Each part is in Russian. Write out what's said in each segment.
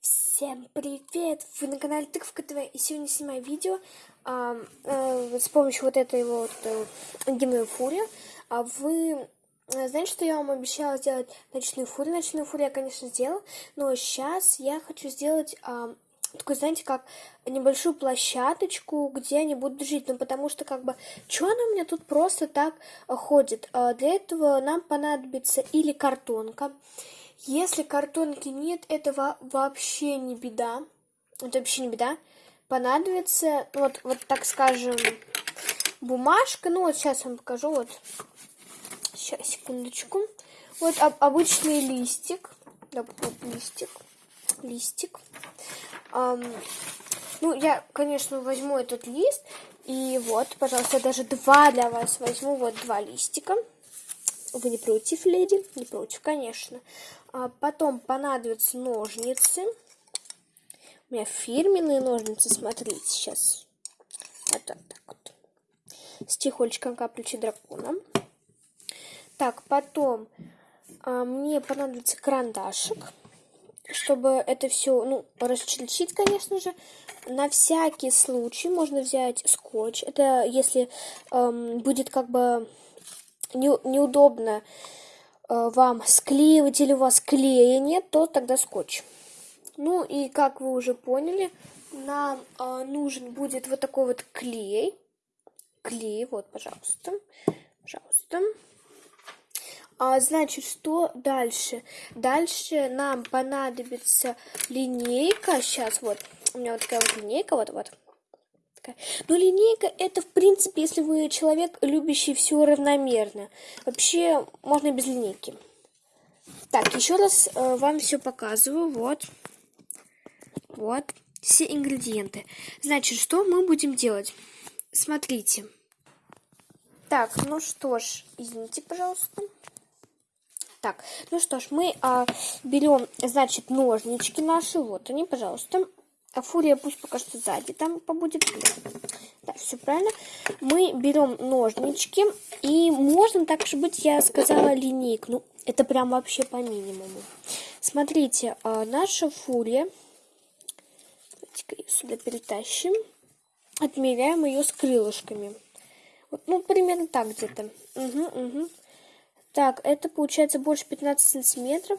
Всем привет! Вы на канале Тыковка ТВ и сегодня снимаю видео а, а, с помощью вот этой вот а, гимной фурии. А вы знаете, что я вам обещала сделать ночную фурию? Ночную фурию я, конечно, сделала, но сейчас я хочу сделать а, такой, знаете, как небольшую площадочку, где они будут жить. Ну, потому что, как бы, что она у меня тут просто так ходит? А, для этого нам понадобится или картонка, если картонки нет, это вообще не беда. Это вообще не беда. Понадобится, вот, вот так скажем, бумажка. Ну, вот сейчас вам покажу. Вот. Сейчас, секундочку. Вот об, обычный листик. Да, вот листик. Листик. Um, ну, я, конечно, возьму этот лист. И вот, пожалуйста, даже два для вас возьму. Вот два листика. Вы не против, леди? Не против, конечно. А потом понадобятся ножницы. У меня фирменные ножницы, смотрите, сейчас. Вот так, вот. С тихольчиком капельчи дракона. Так, потом а, мне понадобится карандашик, чтобы это все, ну, расчертить, конечно же. На всякий случай можно взять скотч. Это если эм, будет как бы не, неудобно Э, вам склеивать или у вас клея нет, то тогда скотч. Ну и как вы уже поняли, нам э, нужен будет вот такой вот клей. Клей, вот, пожалуйста. Пожалуйста. А, значит, что дальше? Дальше нам понадобится линейка. Сейчас, вот, у меня вот такая вот линейка, вот-вот такая. Но линейка это, в принципе, если вы человек, любящий все равномерно. Вообще, можно без линейки. Так, еще раз э, вам все показываю. Вот. Вот. Все ингредиенты. Значит, что мы будем делать? Смотрите. Так, ну что ж, извините, пожалуйста. Так, ну что ж, мы а, берем, значит, ножнички наши. Вот они, пожалуйста. А фурия пусть пока что сзади там побудет. Да, все правильно. Мы берем ножнички. И можно так же быть, я сказала, линейку. Ну, это прям вообще по минимуму. Смотрите, а наша фурия. Давайте-ка ее сюда перетащим. Отмеряем ее с крылышками. Вот, ну, примерно так где-то. Угу, угу. Так, это получается больше 15 сантиметров.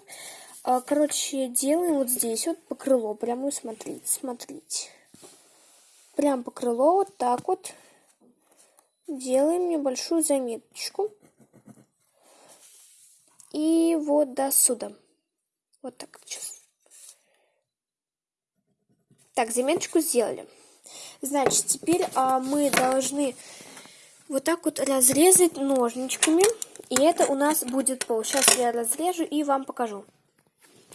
А, короче, делаем вот здесь вот по крылу. Прямо смотрите, смотрите. Прям по крылу вот так вот. Делаем небольшую заметочку. И вот до сюда. Вот так сейчас. Так, заметочку сделали. Значит, теперь а, мы должны вот так вот разрезать ножничками. И это у нас будет пол. Сейчас я разрежу и вам покажу.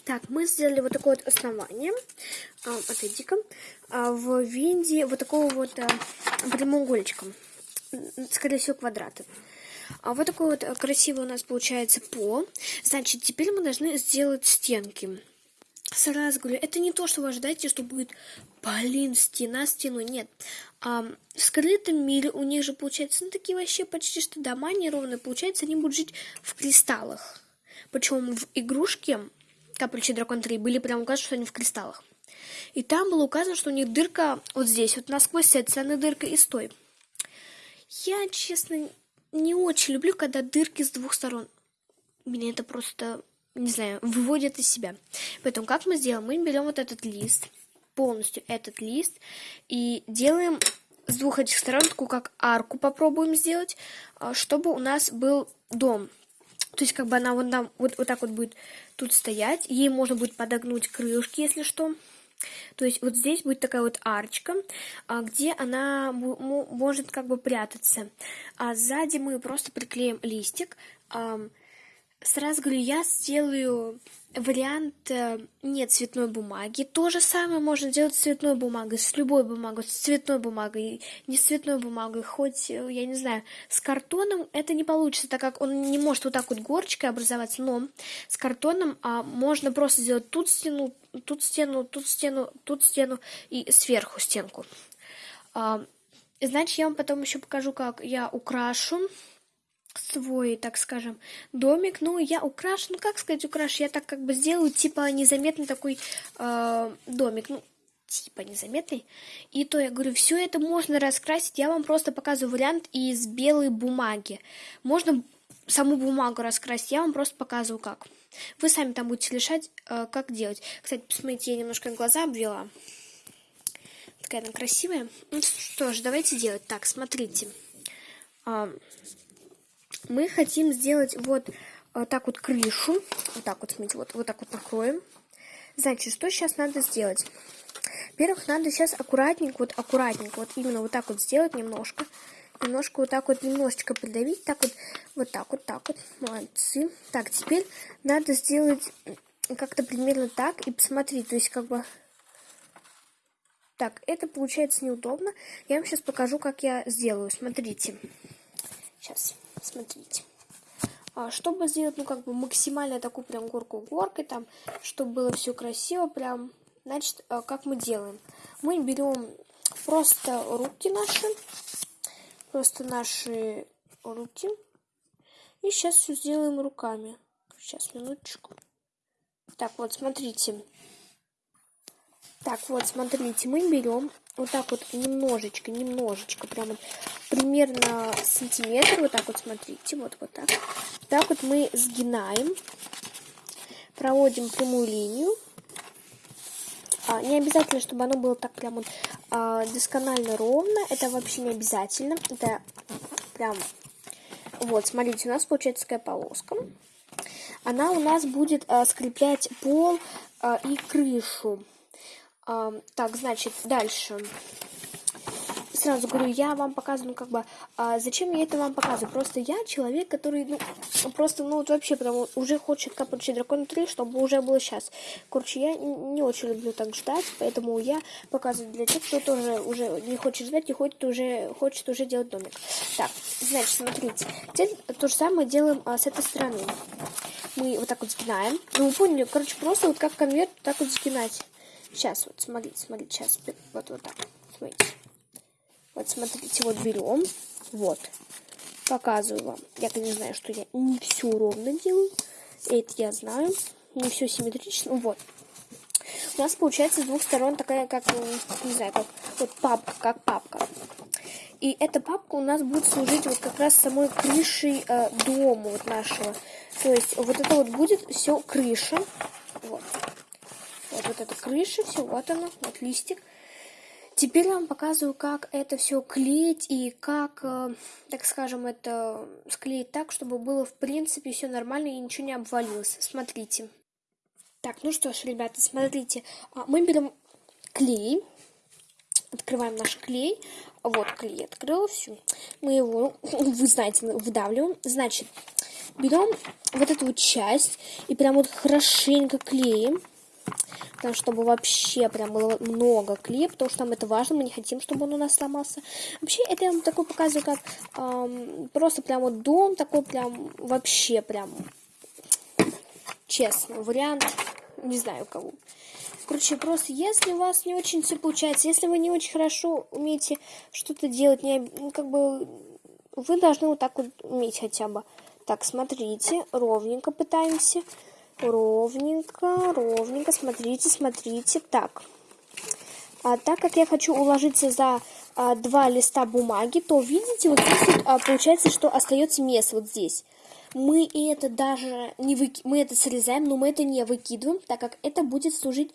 Так, мы сделали вот такое вот основание, а, отойди-ка, а, в виде вот такого вот а, прямоугольничка, скорее всего квадрата. А вот такой вот красивый у нас получается пол. Значит, теперь мы должны сделать стенки. Сразу говорю, это не то, что вы ожидаете, что будет, блин, стена, стену. Нет. А, в скрытом мире у них же получается, ну, такие вообще почти что дома неровные. Получается, они будут жить в кристаллах. Причем в игрушке капельчи Дракон 3 были прям указаны, что они в кристаллах. И там было указано, что у них дырка вот здесь, вот насквозь этой стороны дырка и стой. Я, честно, не очень люблю, когда дырки с двух сторон. Меня это просто, не знаю, выводит из себя. Поэтому как мы сделаем? Мы берем вот этот лист, полностью этот лист, и делаем с двух этих сторон такую как арку попробуем сделать, а, чтобы у нас был дом. То есть, как бы она вот, там, вот, вот так вот будет тут стоять. Ей можно будет подогнуть крылышки, если что. То есть, вот здесь будет такая вот арочка, а, где она может как бы прятаться. А сзади мы просто приклеим листик. Сразу говорю, я сделаю вариант э, не цветной бумаги. То же самое можно делать с цветной бумагой, с любой бумагой, с цветной бумагой, не с цветной бумагой, хоть, э, я не знаю, с картоном это не получится, так как он не может вот так вот горочкой образоваться, но с картоном а, можно просто сделать тут стену, тут стену, тут стену, тут стену и сверху стенку. А, значит, я вам потом еще покажу, как я украшу свой, так скажем, домик. Ну, я украшу, ну, как сказать, украшу, я так как бы сделаю, типа, незаметный такой э, домик. Ну, типа незаметный. И то я говорю, все это можно раскрасить. Я вам просто показываю вариант из белой бумаги. Можно саму бумагу раскрасить. Я вам просто показываю, как. Вы сами там будете решать, э, как делать. Кстати, посмотрите, я немножко глаза обвела. Такая она красивая. Ну что ж, давайте делать. Так, смотрите. А, мы хотим сделать вот э, так вот крышу. Вот так вот, смотрите, вот, вот так вот накроем. Значит, что сейчас надо сделать? Во-первых, надо сейчас аккуратненько, вот аккуратненько, вот именно вот так вот сделать немножко. Немножко вот так вот, немножечко придавить, так вот, вот так вот, так вот, молодцы. Так, теперь надо сделать как-то примерно так и посмотреть, то есть как бы... Так, это получается неудобно. Я вам сейчас покажу, как я сделаю. Смотрите. Сейчас, смотрите. А, чтобы сделать, ну, как бы максимально такую прям горку горкой, там, чтобы было все красиво, прям Значит, э, как мы делаем? Мы берем просто руки наши, просто наши руки, и сейчас все сделаем руками. Сейчас, минуточку. Так, вот, смотрите. Так, вот, смотрите, мы берем вот так вот немножечко, немножечко, прямо примерно сантиметр, вот так вот, смотрите, вот, вот так. Так вот мы сгинаем, проводим прямую линию, а, не обязательно, чтобы оно было так прям вот, а, досконально ровно. Это вообще не обязательно. Это прям... Вот, смотрите, у нас получается такая полоска. Она у нас будет а, скреплять пол а, и крышу. Так, значит, дальше сразу говорю, я вам показываю, ну, как бы, а зачем я это вам показываю? Просто я человек, который, ну, просто, ну, вот вообще, прям уже хочет капать дракон 3, чтобы уже было сейчас. Короче, я не очень люблю так ждать, поэтому я показываю для тех, кто тоже уже не хочет ждать и хочет уже, хочет уже делать домик. Так, значит, смотрите, теперь то же самое делаем а, с этой стороны. Мы вот так вот сгинаем. Ну, вы поняли, короче, просто вот как конверт, так вот сгинать. Сейчас, вот, смотрите, смотрите, сейчас, вот, вот так, смотрите. Вот смотрите, вот берем, вот, показываю вам. Я, конечно, знаю, что я не все ровно делаю, это я знаю, не все симметрично, вот. У нас получается с двух сторон такая, как, не знаю, как вот папка, как папка. И эта папка у нас будет служить вот как раз самой крышей э, дома вот нашего. То есть вот это вот будет все крыша. Вот. Вот, вот эта крыша, все, вот она, вот листик. Теперь я вам показываю, как это все клеить и как, э, так скажем, это склеить так, чтобы было в принципе все нормально и ничего не обвалилось. Смотрите. Так, ну что ж, ребята, смотрите. А, мы берем клей, открываем наш клей. Вот клей открыл, все. Мы его, вы знаете, выдавливаем. Значит, берем вот эту вот часть и прям вот хорошенько клеим там, чтобы вообще прям было много клея, потому что там это важно, мы не хотим, чтобы он у нас сломался. Вообще, это я вам такой показываю, как эм, просто прям вот дом, такой прям вообще прям, честно, вариант, не знаю кого. Короче, просто если у вас не очень все получается, если вы не очень хорошо умеете что-то делать, не, ну, как бы вы должны вот так вот уметь хотя бы. Так, смотрите, ровненько пытаемся. Ровненько, ровненько. Смотрите, смотрите. Так. А, так как я хочу уложиться за а, два листа бумаги, то видите, вот здесь вот, а, получается, что остается место вот здесь. Мы это даже не выки... мы это срезаем, но мы это не выкидываем, так как это будет служить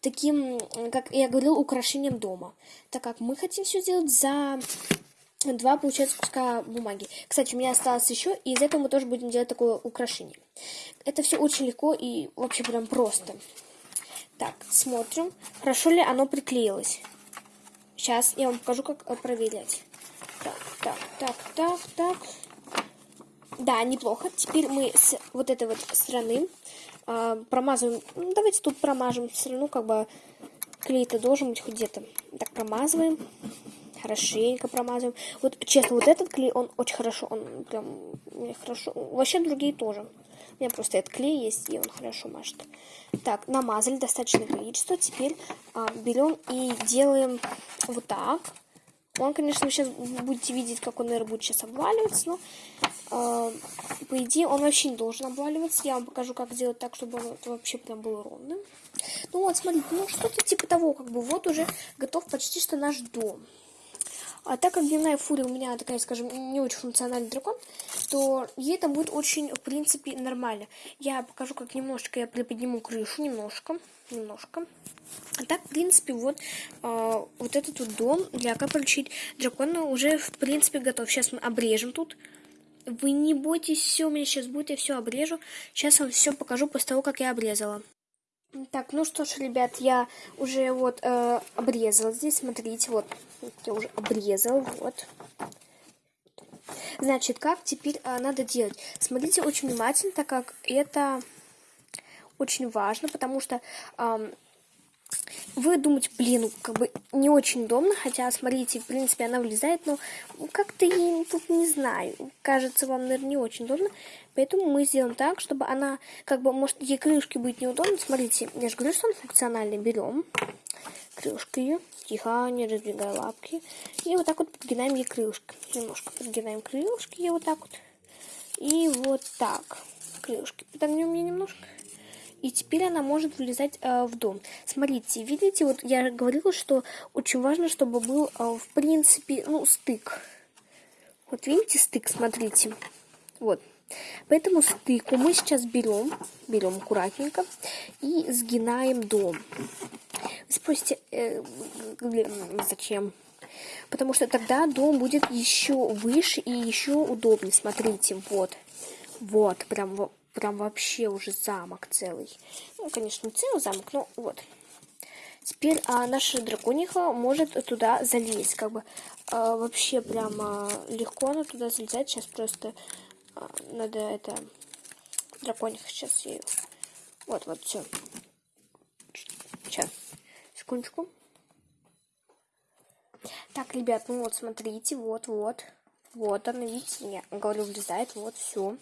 таким, как я говорил, украшением дома. Так как мы хотим все сделать за два, получается, куска бумаги. Кстати, у меня осталось еще, и из этого мы тоже будем делать такое украшение. Это все очень легко и вообще прям просто. Так, смотрим, хорошо ли оно приклеилось. Сейчас я вам покажу, как проверять. Так, так, так, так, так. Да, неплохо. Теперь мы с вот этой вот стороны э, промазываем. Ну, давайте тут промажем. Все равно как бы клей-то должен быть хоть где-то. Так, промазываем хорошенько промазываем. Вот, честно, вот этот клей, он очень хорошо, он прям хорошо. Вообще другие тоже. У меня просто этот клей есть, и он хорошо мажет. Так, намазали достаточное количество. Теперь а, берем и делаем вот так. Он, конечно, сейчас будете видеть, как он, наверное, будет сейчас обваливаться, но э, по идее, он вообще не должен обваливаться. Я вам покажу, как сделать так, чтобы он вообще прям был ровным. Ну вот, смотрите, ну что-то типа того, как бы вот уже готов почти что наш дом. А так как дневная фурия у меня такая, скажем, не очень функциональный дракон, то ей это будет очень, в принципе, нормально. Я покажу, как немножечко я приподниму крышу, немножко, немножко. А так, в принципе, вот, э, вот этот вот дом для как получить дракона уже, в принципе, готов. Сейчас мы обрежем тут. Вы не бойтесь, все у меня сейчас будет, я все обрежу. Сейчас вам все покажу после того, как я обрезала. Так, ну что ж, ребят, я уже вот э, обрезала здесь, смотрите, вот, я уже обрезал, вот. Значит, как теперь э, надо делать? Смотрите очень внимательно, так как это очень важно, потому что э, вы думаете, блин, ну, как бы не очень удобно, хотя, смотрите, в принципе, она влезает, но как-то я тут не знаю, кажется, вам, наверное, не очень удобно, поэтому мы сделаем так, чтобы она, как бы, может, ей крышки будет неудобно, смотрите, я же говорю, что он функциональный, берем крышку ее, тихо, не разбегая лапки, и вот так вот подгинаем ей крылышки, немножко подгинаем крылышки ей вот так вот, и вот так, крылышки подогнем мне немножко, и теперь она может влезать э, в дом. Смотрите, видите, вот я говорила, что очень важно, чтобы был, э, в принципе, ну, стык. Вот видите стык, смотрите. Вот. Поэтому стыку мы сейчас берем, берем аккуратненько и сгинаем дом. Вы спросите, э, зачем? Потому что тогда дом будет еще выше и еще удобнее. Смотрите, вот. Вот, прям прям вообще уже замок целый. Ну, конечно, не целый замок, но вот. Теперь а, наша дракониха может туда залезть. Как бы а, вообще прямо легко она туда залезать. Сейчас просто а, надо это... Дракониха сейчас ее... Вот, вот, все. Сейчас. Секундочку. Так, ребят, ну вот, смотрите, вот, вот. Вот она, видите, я говорю, влезает, вот, все.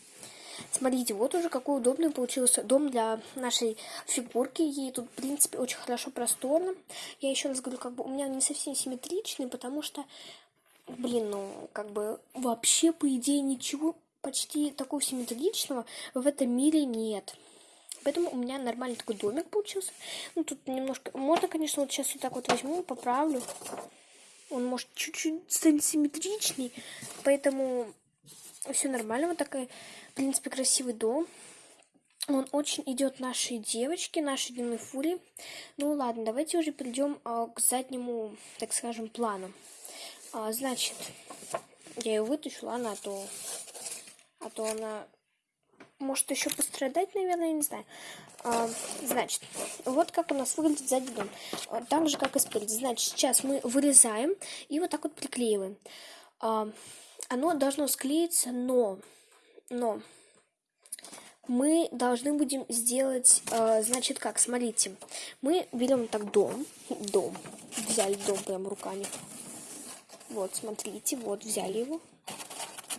Смотрите, вот уже какой удобный получился дом для нашей фигурки. Ей тут, в принципе, очень хорошо просторно. Я еще раз говорю, как бы у меня не совсем симметричный, потому что, блин, ну, как бы вообще, по идее, ничего почти такого симметричного в этом мире нет. Поэтому у меня нормальный такой домик получился. Ну, тут немножко... Можно, конечно, вот сейчас вот так вот возьму, поправлю. Он может чуть-чуть станет симметричней. Поэтому все нормально. Вот такая в принципе, красивый дом. Он очень идет нашей девочке, нашей дневной фуре. Ну ладно, давайте уже перейдем а, к заднему, так скажем, плану. А, значит, я ее вытащу, ладно, а то, а то она может еще пострадать, наверное, не знаю. А, значит, вот как у нас выглядит задний дом. А, так же, как и спереди. Значит, сейчас мы вырезаем и вот так вот приклеиваем. А, оно должно склеиться, но но мы должны будем сделать, э, значит, как, смотрите, мы берем так дом, дом, взяли дом прям руками, вот, смотрите, вот, взяли его,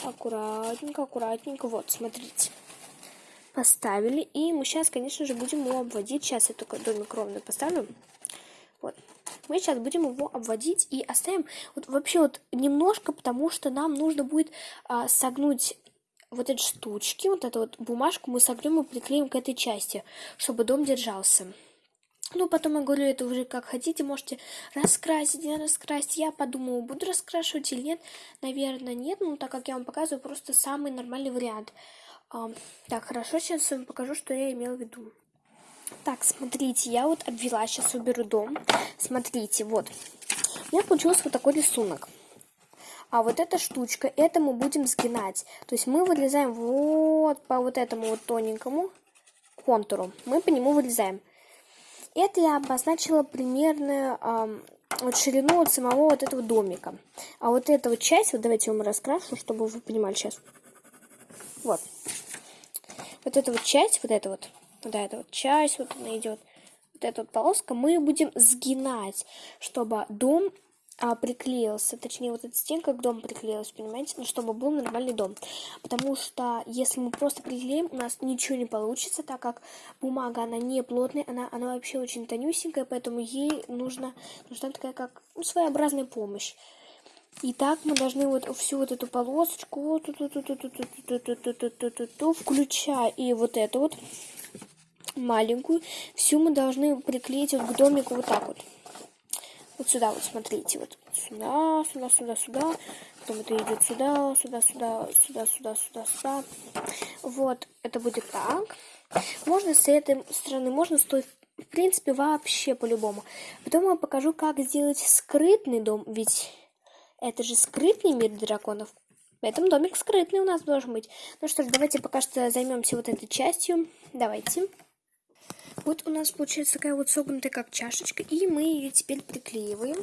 аккуратненько, аккуратненько, вот, смотрите, поставили, и мы сейчас, конечно же, будем его обводить, сейчас я только домик ровно поставлю, вот, мы сейчас будем его обводить и оставим вот вообще вот немножко, потому что нам нужно будет а, согнуть вот эти штучки, вот эту вот бумажку мы согнем и приклеим к этой части, чтобы дом держался. Ну, потом я говорю, это уже как хотите, можете раскрасить, не раскрасить. Я подумала, буду раскрашивать или нет. Наверное, нет, ну, так как я вам показываю просто самый нормальный вариант. А, так, хорошо, сейчас вам покажу, что я имела в виду. Так, смотрите, я вот обвела, сейчас уберу дом. Смотрите, вот. У меня получился вот такой рисунок. А вот эта штучка, это мы будем сгинать. То есть мы вырезаем вот по вот этому вот тоненькому контуру. Мы по нему вырезаем. Это я обозначила примерно э, вот ширину от самого вот этого домика. А вот эта вот часть, вот давайте я вам раскрашу, чтобы вы понимали сейчас. Вот. Вот эта вот часть, вот эта вот, вот эта вот часть, вот она идет, вот эта вот полоска, мы будем сгинать, чтобы дом а, приклеился, точнее вот эта стенка к дому приклеилась, понимаете, ну, чтобы был нормальный дом. Потому что если мы просто приклеим, у нас ничего не получится, так как бумага, она не плотная, она, она вообще очень тонюсенькая, поэтому ей нужна, нужна такая как ну, своеобразная помощь. И так мы должны вот всю вот эту полосочку, включая и вот эту вот маленькую, всю мы должны приклеить вот к домику вот так вот. Вот сюда вот, смотрите, вот сюда, сюда, сюда, сюда. Потом это идет сюда, сюда, сюда, сюда, сюда, сюда, сюда. Вот, это будет так. Можно с этой стороны, можно с той, в принципе, вообще по-любому. Потом я покажу, как сделать скрытный дом, ведь это же скрытный мир драконов. Поэтому домик скрытный у нас должен быть. Ну что ж, давайте пока что займемся вот этой частью. Давайте. Вот у нас получается такая вот согнутая как чашечка, и мы ее теперь приклеиваем.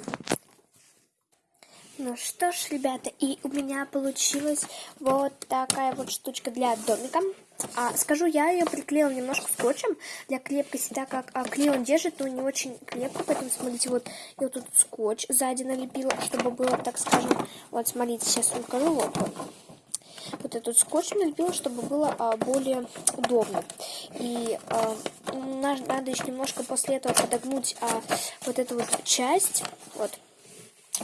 Ну что ж, ребята, и у меня получилась вот такая вот штучка для домика. А, скажу, я ее приклеила немножко скотчем для крепкости, так как а, клей он держит, но не очень крепко, поэтому смотрите, вот я вот тут скотч сзади налепила, чтобы было, так скажем, вот смотрите, сейчас покажу, вот, вот. Вот этот скотч налепила, чтобы было а, более удобно. И а, надо еще немножко после этого подогнуть а, вот эту вот часть, вот,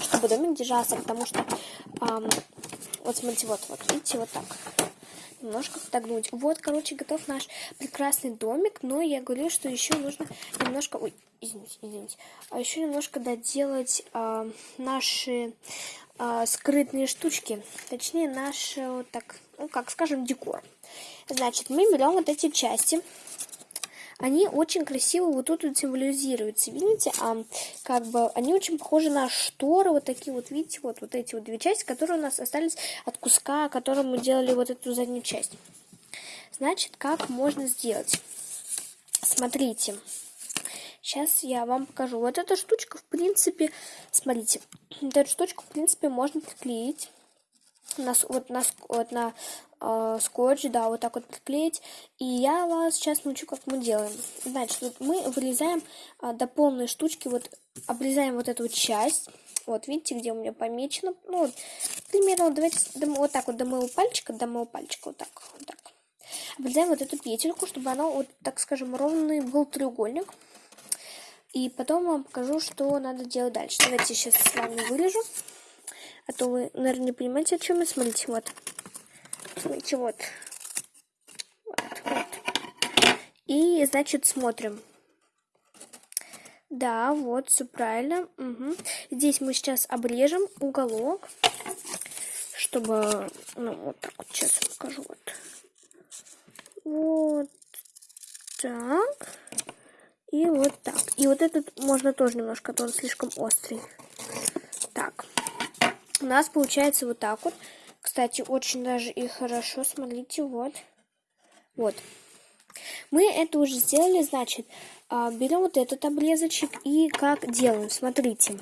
чтобы домик держался, потому что, эм, вот смотрите, вот, вот, видите, вот так. Немножко подогнуть. Вот, короче, готов наш прекрасный домик, но я говорю, что еще нужно немножко, ой, извините, извините, а еще немножко доделать э, наши э, скрытные штучки, точнее, наш, вот так, ну, как скажем, декор. Значит, мы берем вот эти части, они очень красиво вот тут вот символизируются, видите, а как бы они очень похожи на шторы, вот такие вот, видите, вот, вот эти вот две части, которые у нас остались от куска, которым мы делали вот эту заднюю часть. Значит, как можно сделать? Смотрите. Сейчас я вам покажу. Вот эта штучка, в принципе, смотрите, вот эту штучку, в принципе, можно приклеить на, вот на, вот на э, скотч, да, вот так вот приклеить. И я вас сейчас научу, как мы делаем. Значит, вот мы вырезаем э, до полной штучки, вот обрезаем вот эту часть. Вот, видите, где у меня помечено. Ну, вот, примерно, давайте вот так вот до моего пальчика, до моего пальчика, вот так, вот так. Обрезаем вот эту петельку, чтобы она, вот, так скажем, ровный был треугольник. И потом вам покажу, что надо делать дальше. Давайте сейчас с вами вырежу. А то вы, наверное, не понимаете, о чем я. Смотрите, вот. Смотрите, вот. Вот, вот. И, значит, смотрим. Да, вот, все правильно. Угу. Здесь мы сейчас обрежем уголок, чтобы, ну, вот так вот, сейчас покажу, вот. Вот так. И вот так. И вот этот можно тоже немножко, а то он слишком острый. Так. У нас получается вот так вот. Кстати, очень даже и хорошо. Смотрите, вот. Вот. Мы это уже сделали, значит, а, берем вот этот обрезочек и как делаем. Смотрите.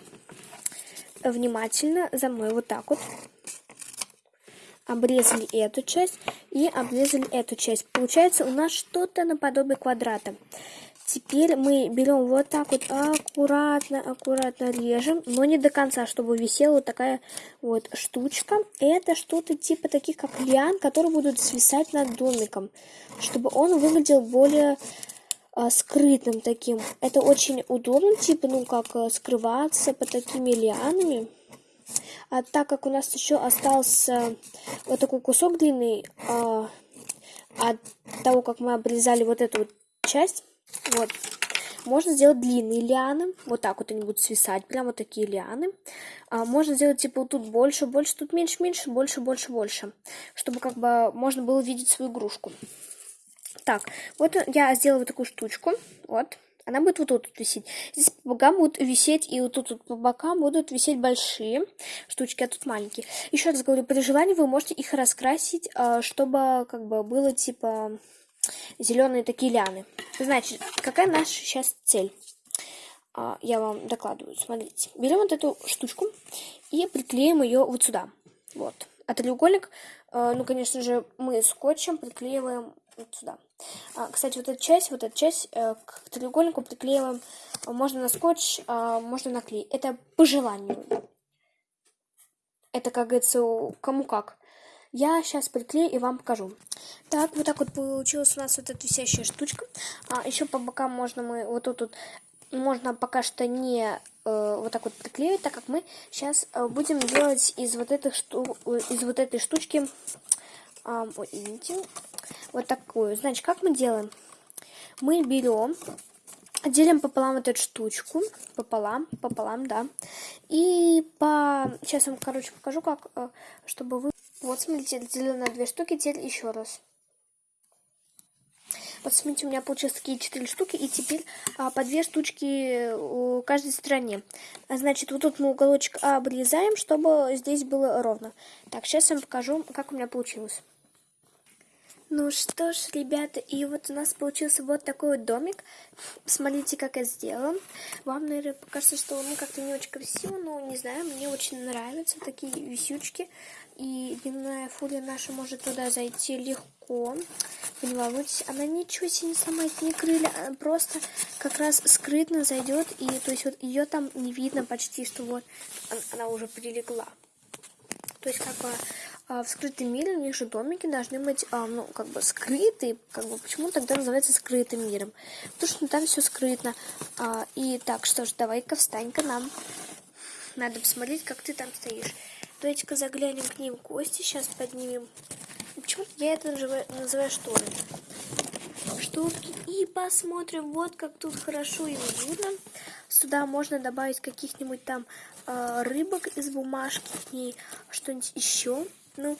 Внимательно за мной вот так вот. Обрезали эту часть и обрезали эту часть. Получается у нас что-то наподобие квадрата. Теперь мы берем вот так вот аккуратно, аккуратно режем, но не до конца, чтобы висела вот такая вот штучка. Это что-то типа таких, как лиан, которые будут свисать над домиком, чтобы он выглядел более а, скрытым таким. Это очень удобно, типа, ну, как а, скрываться под такими лианами. А так как у нас еще остался вот такой кусок длинный а, от того, как мы обрезали вот эту вот часть, вот. Можно сделать длинные лианы. Вот так вот они будут свисать. Прям вот такие лианы. А, можно сделать типа тут больше, больше, тут меньше, меньше, больше, больше, больше. Чтобы как бы можно было видеть свою игрушку. Так, вот я сделала вот такую штучку. Вот. Она будет вот тут висеть. Здесь по бокам будут висеть, и вот тут вот по бокам будут висеть большие штучки, а тут маленькие. Еще раз говорю, при желании вы можете их раскрасить, а, чтобы как бы было типа зеленые такие ляны. Значит, какая наша сейчас цель? А, я вам докладываю. Смотрите. Берем вот эту штучку и приклеим ее вот сюда. Вот. А треугольник, а, ну, конечно же, мы скотчем приклеиваем вот сюда. А, кстати, вот эта часть, вот эта часть э, к треугольнику приклеиваем можно на скотч, можно на клей. Это по желанию. Это, как говорится, кому как. Я сейчас приклею и вам покажу. Так, вот так вот получилась у нас вот эта висящая штучка. А, еще по бокам можно мы вот тут вот можно пока что не э, вот так вот приклеивать, так как мы сейчас э, будем делать из вот этой шту из вот этой штучки, э, ой, извините, вот такую. Значит, как мы делаем? Мы берем, делим пополам вот эту штучку, пополам, пополам, да, и по, сейчас вам, короче, покажу, как, э, чтобы вы, вот смотрите, разделил на две штуки, теперь еще раз. Вот смотрите, у меня получилось такие четыре штуки, и теперь а, по две штучки у каждой стороне. Значит, вот тут мы уголочек обрезаем, чтобы здесь было ровно. Так, сейчас я вам покажу, как у меня получилось. Ну что ж, ребята, и вот у нас получился вот такой вот домик. Смотрите, как я сделала. Вам, наверное, покажется, что ну как-то не очень красиво, но не знаю, мне очень нравятся такие висючки. И дневная фурия наша может туда зайти легко. Вы не волнуйтесь, она ничего себе не сломает, не крылья, она просто как раз скрытно зайдет. И то есть вот ее там не видно почти, что вот она уже прилегла. То есть как бы в скрытом мире же домики должны быть, а, ну, как бы скрытые, как бы, почему тогда называется скрытым миром? Потому что ну, там все скрытно. А, и так, что ж, давай-ка встань-ка нам. Надо посмотреть, как ты там стоишь. Давайте-ка заглянем к ним кости, сейчас поднимем. Почему я это называю, называю шторы? Шторки. И посмотрим, вот как тут хорошо и видно. Сюда можно добавить каких-нибудь там э, рыбок из бумажки и что-нибудь еще. Ну,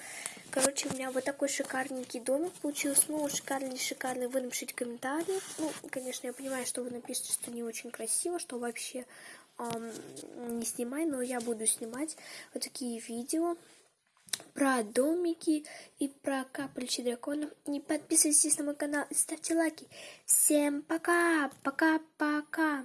короче, у меня вот такой шикарненький домик получился. Ну, шикарный, шикарный, вы напишите комментарии. Ну, конечно, я понимаю, что вы напишете, что не очень красиво, что вообще эм, не снимай, но я буду снимать вот такие видео про домики и про капельчи драконов. Не подписывайтесь на мой канал и ставьте лайки. Всем пока, пока-пока.